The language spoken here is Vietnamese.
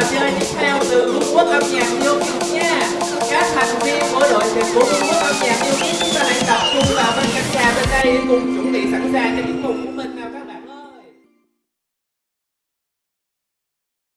trò chơi tiếp theo từ Vương quốc âm nhạc yêu kiếp nha. Các thành viên của đội tuyển của Vương quốc âm nhạc yêu kiếp Chúng ta hãy tập trung vào bên căn trà bên đây cùng chuẩn bị sẵn sàng cho tiết mục.